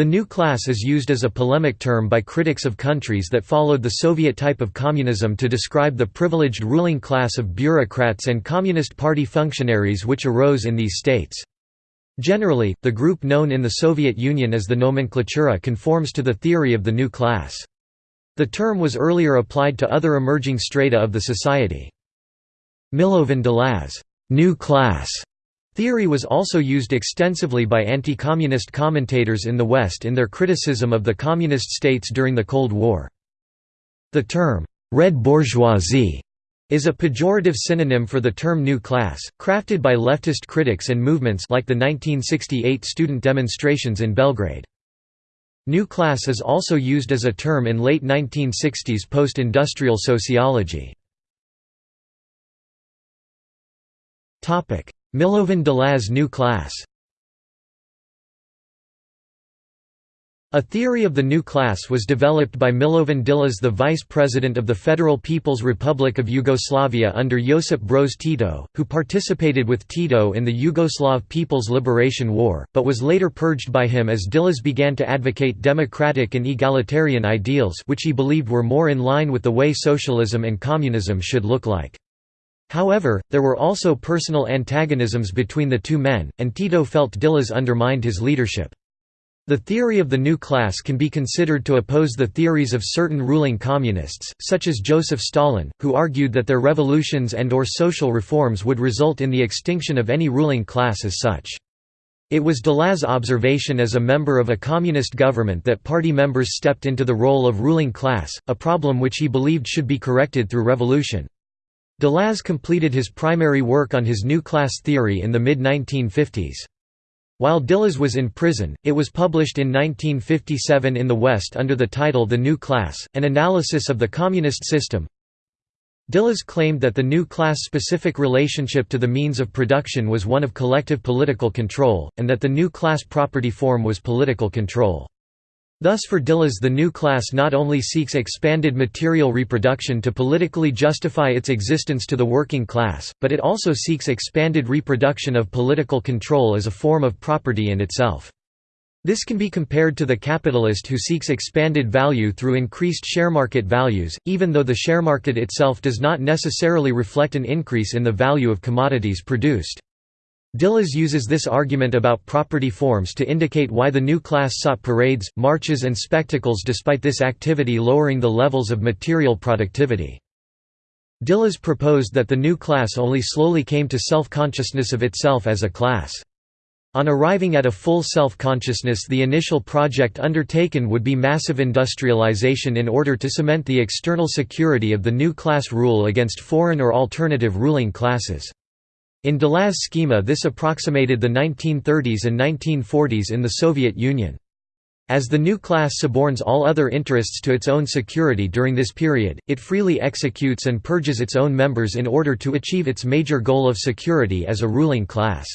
The new class is used as a polemic term by critics of countries that followed the Soviet type of communism to describe the privileged ruling class of bureaucrats and Communist Party functionaries which arose in these states. Generally, the group known in the Soviet Union as the nomenklatura conforms to the theory of the new class. The term was earlier applied to other emerging strata of the society. Milovan Djilas new class theory was also used extensively by anti-communist commentators in the West in their criticism of the communist states during the Cold War. The term, red bourgeoisie, is a pejorative synonym for the term new class, crafted by leftist critics and movements like the 1968 student demonstrations in Belgrade. New class is also used as a term in late 1960s post-industrial sociology. Milovan Djilas new class A theory of the new class was developed by Milovan Djilas the vice president of the Federal People's Republic of Yugoslavia under Josip Broz Tito, who participated with Tito in the Yugoslav People's Liberation War, but was later purged by him as Djilas began to advocate democratic and egalitarian ideals which he believed were more in line with the way socialism and communism should look like. However, there were also personal antagonisms between the two men, and Tito felt Djilas undermined his leadership. The theory of the new class can be considered to oppose the theories of certain ruling communists, such as Joseph Stalin, who argued that their revolutions and or social reforms would result in the extinction of any ruling class as such. It was Djilas's observation as a member of a communist government that party members stepped into the role of ruling class, a problem which he believed should be corrected through revolution. Djilas completed his primary work on his new class theory in the mid-1950s. While Djilas was in prison, it was published in 1957 in the West under the title The New Class, an analysis of the communist system. Djilas claimed that the new class-specific relationship to the means of production was one of collective political control, and that the new class property form was political control. Thus for Djilas the new class not only seeks expanded material reproduction to politically justify its existence to the working class, but it also seeks expanded reproduction of political control as a form of property in itself. This can be compared to the capitalist who seeks expanded value through increased share market values, even though the share market itself does not necessarily reflect an increase in the value of commodities produced. Djilas uses this argument about property forms to indicate why the new class sought parades, marches and spectacles despite this activity lowering the levels of material productivity. Djilas proposed that the new class only slowly came to self-consciousness of itself as a class. On arriving at a full self-consciousness the initial project undertaken would be massive industrialization in order to cement the external security of the new class rule against foreign or alternative ruling classes. In Djilas's schema this approximated the 1930s and 1940s in the Soviet Union. As the new class suborns all other interests to its own security during this period, it freely executes and purges its own members in order to achieve its major goal of security as a ruling class.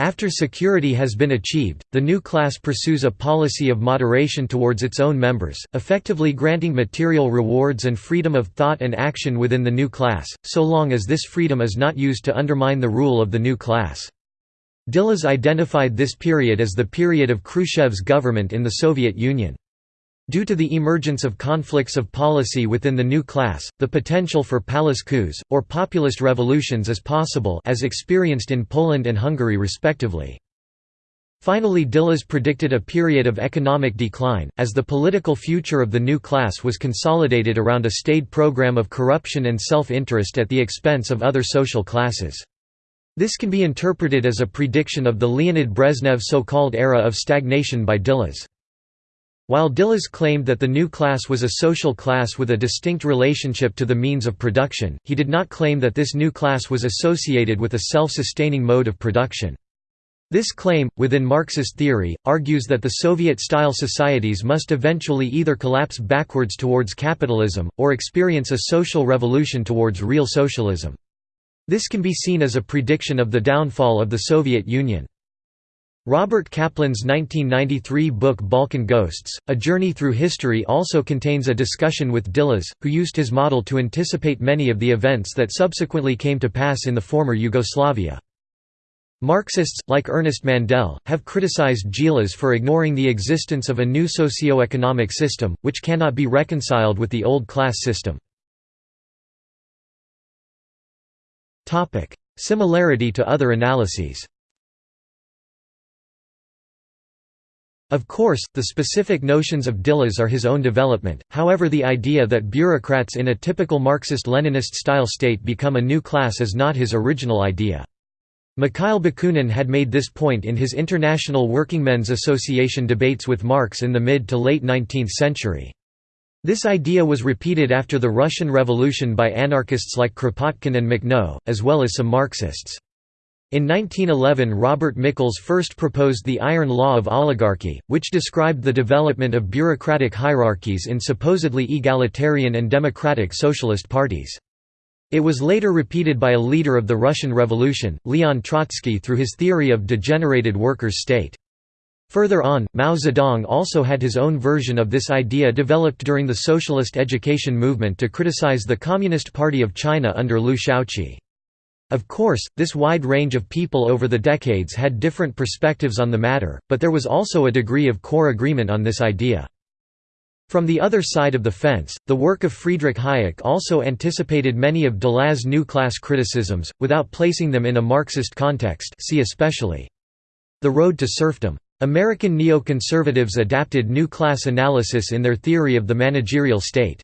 After security has been achieved, the new class pursues a policy of moderation towards its own members, effectively granting material rewards and freedom of thought and action within the new class, so long as this freedom is not used to undermine the rule of the new class. Djilas identified this period as the period of Khrushchev's government in the Soviet Union. Due to the emergence of conflicts of policy within the new class, the potential for palace coups, or populist revolutions is possible as experienced in Poland and Hungary respectively. Finally Djilas predicted a period of economic decline, as the political future of the new class was consolidated around a staid program of corruption and self-interest at the expense of other social classes. This can be interpreted as a prediction of the Leonid Brezhnev so-called era of stagnation by Djilas. While Djilas claimed that the new class was a social class with a distinct relationship to the means of production, he did not claim that this new class was associated with a self-sustaining mode of production. This claim, within Marxist theory, argues that the Soviet-style societies must eventually either collapse backwards towards capitalism, or experience a social revolution towards real socialism. This can be seen as a prediction of the downfall of the Soviet Union. Robert Kaplan's 1993 book Balkan Ghosts, A Journey Through History also contains a discussion with Djilas, who used his model to anticipate many of the events that subsequently came to pass in the former Yugoslavia. Marxists, like Ernest Mandel, have criticized Djilas for ignoring the existence of a new socio-economic system, which cannot be reconciled with the old class system. Similarity to other analyses Of course, the specific notions of Djilas are his own development, however the idea that bureaucrats in a typical Marxist-Leninist style state become a new class is not his original idea. Mikhail Bakunin had made this point in his International Workingmen's Association debates with Marx in the mid to late 19th century. This idea was repeated after the Russian Revolution by anarchists like Kropotkin and Makhno, as well as some Marxists. In 1911 Robert Michels first proposed the Iron Law of Oligarchy, which described the development of bureaucratic hierarchies in supposedly egalitarian and democratic socialist parties. It was later repeated by a leader of the Russian Revolution, Leon Trotsky through his theory of degenerated workers' state. Further on, Mao Zedong also had his own version of this idea developed during the socialist education movement to criticize the Communist Party of China under Liu Shaoqi. Of course, this wide range of people over the decades had different perspectives on the matter, but there was also a degree of core agreement on this idea. From the other side of the fence, the work of Friedrich Hayek also anticipated many of Djilas's new class criticisms, without placing them in a Marxist context see especially The Road to Serfdom. American neoconservatives adapted new class analysis in their theory of the managerial state.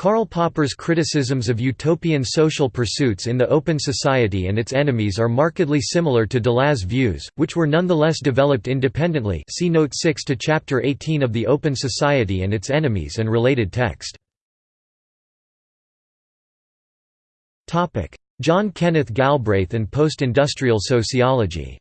Karl Popper's criticisms of utopian social pursuits in the open society and its enemies are markedly similar to Djilas's views, which were nonetheless developed independently see Note 6 to Chapter 18 of The Open Society and Its Enemies and related text. John Kenneth Galbraith and post-industrial sociology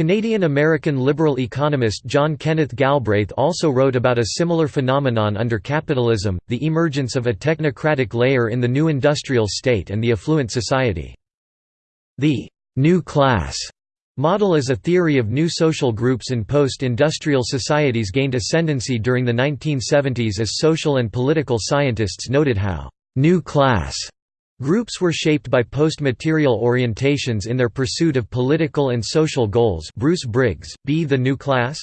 Canadian-American liberal economist John Kenneth Galbraith also wrote about a similar phenomenon under capitalism, the emergence of a technocratic layer in the new industrial state and the affluent society. The «new class» model as a theory of new social groups in post-industrial societies gained ascendancy during the 1970s as social and political scientists noted how «new class» Groups were shaped by post-material orientations in their pursuit of political and social goals Bruce Briggs, B. The New Class?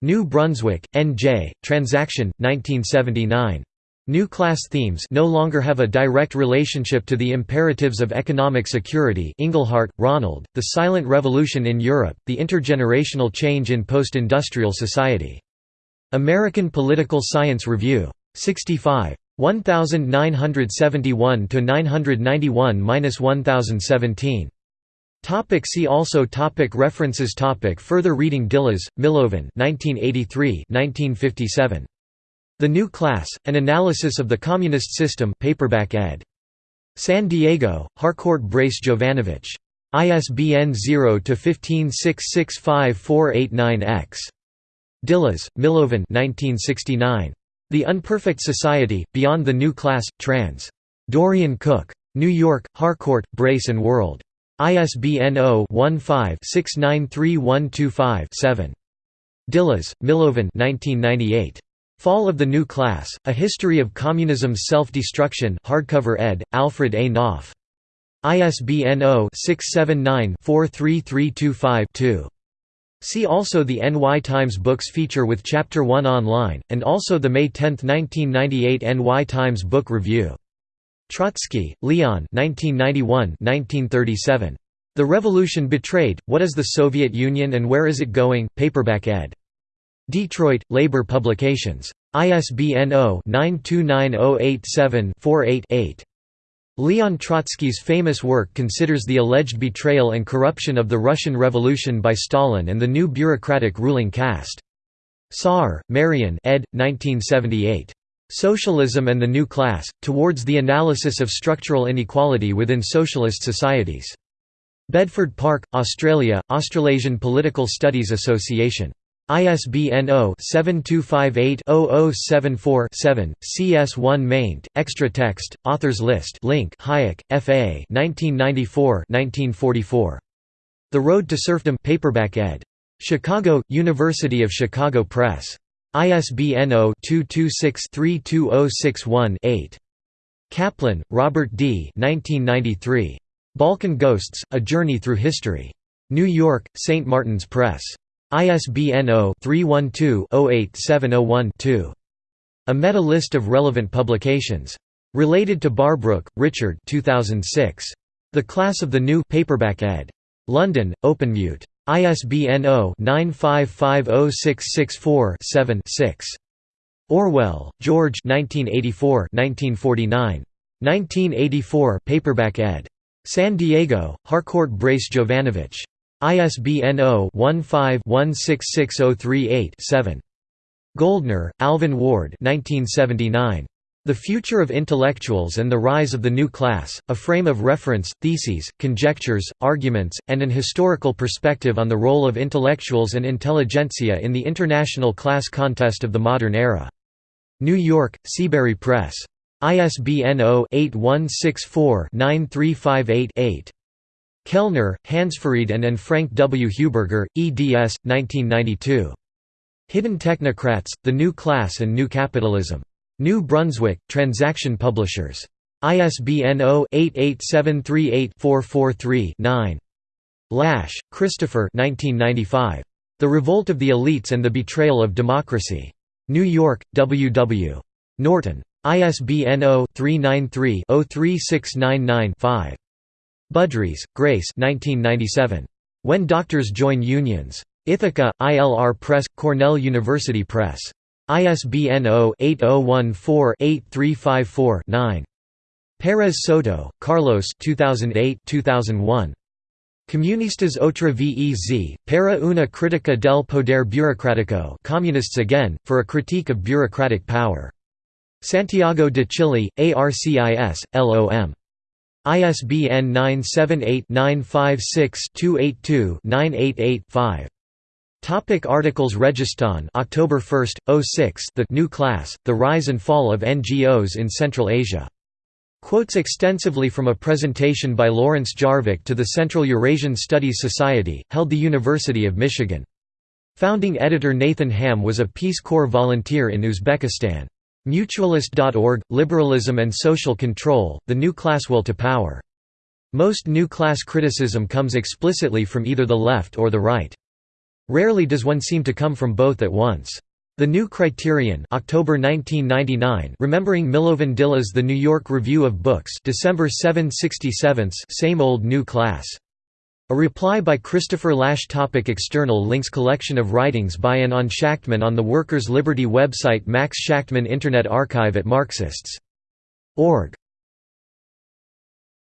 New Brunswick, N.J., Transaction, 1979. New class themes no longer have a direct relationship to the imperatives of economic security Inglehart, Ronald, The Silent Revolution in Europe, The Intergenerational Change in Post-Industrial Society. American Political Science Review. 65. 1971 to 991-1017. Topic see also topic References topic Further reading Djilas, Milovan 1983 1957. The New Class, An Analysis of the Communist System paperback ed. San Diego, Harcourt Brace Jovanovich. ISBN 0-15665489-X. Djilas, Milovan 1969. The Unperfect Society, Beyond the New Class, trans. Dorian Cook. New York, Harcourt, Brace and World. ISBN 0-15-693125-7. Djilas, Milovan 1998. Fall of the New Class, A History of Communism's Self-Destruction hardcover ed., Alfred A. Knopf. ISBN 0-679-43325-2. See also the NY Times Books feature with Chapter 1 online, and also the May 10, 1998 NY Times Book Review. Trotsky, Leon 1991 The Revolution Betrayed, What is the Soviet Union and Where is it Going? paperback ed. Detroit, Labor Publications. ISBN 0-929087-48-8. Leon Trotsky's famous work considers the alleged betrayal and corruption of the Russian Revolution by Stalin and the new bureaucratic ruling caste. Saar, Marian ed. 1978. Socialism and the New Class, Towards the Analysis of Structural Inequality Within Socialist Societies. Bedford Park, Australia, Australasian Political Studies Association. ISBN 0-7258-0074-7, CS1 maint, extra text, authors list link Hayek, F.A. 1994 The Road to Serfdom paperback ed. Chicago, University of Chicago Press. ISBN 0-226-32061-8. Kaplan, Robert D. 1993. Balkan Ghosts, A Journey Through History. New York, St. Martin's Press. ISBN 0-312-08701-2. A meta-list of relevant publications. Related to Barbrook, Richard 2006. The Class of the New paperback ed. London, Openmute. ISBN 0-9550664-7-6. Orwell, George 1984 1949. 1984 paperback ed. San Diego, Harcourt Brace Jovanovich. ISBN 0-15-166038-7. Gouldner, Alvin Ward 1979. The Future of Intellectuals and the Rise of the New Class, A Frame of Reference, Theses, Conjectures, Arguments, and an Historical Perspective on the Role of Intellectuals and Intelligentsia in the International Class Contest of the Modern Era. New York, Seabury Press. ISBN 0-8164-9358-8. Kellner, Hansfried and and Frank W. Huberger, eds. 1992. Hidden Technocrats, The New Class and New Capitalism. New Brunswick, Transaction Publishers. ISBN 0-88738-443-9. Lasch, Christopher The Revolt of the Elites and the Betrayal of Democracy. New York, W. W. Norton. ISBN 0-393-03699-5. Budrys, Grace When Doctors Join Unions. Ithaca, ILR Press, Cornell University Press. ISBN 0-8014-8354-9. Pérez Soto, Carlos 2008-2001. Comunistas otra vez, para una crítica del poder burocrático Communists Again, for a critique of bureaucratic power. Santiago de Chile, ARCIS, LOM. ISBN 978-956-282-988-5. Topic articles Registan October 1, 06 The New Class, The Rise and Fall of NGOs in Central Asia. Quotes extensively from a presentation by Lawrence Jarvik to the Central Eurasian Studies Society, held the University of Michigan. Founding editor Nathan Ham was a Peace Corps volunteer in Uzbekistan. Mutualist.org, Liberalism and Social Control, The New Class Will to Power. Most new class criticism comes explicitly from either the left or the right. Rarely does one seem to come from both at once. The New Criterion October 1999 Remembering Milovan Djilas The New York Review of Books December 767 Same Old New Class. A reply by Christopher Lasch topic External links Collection of writings by and on Shachtman on the Workers' Liberty website Max Shachtman Internet Archive at Marxists.org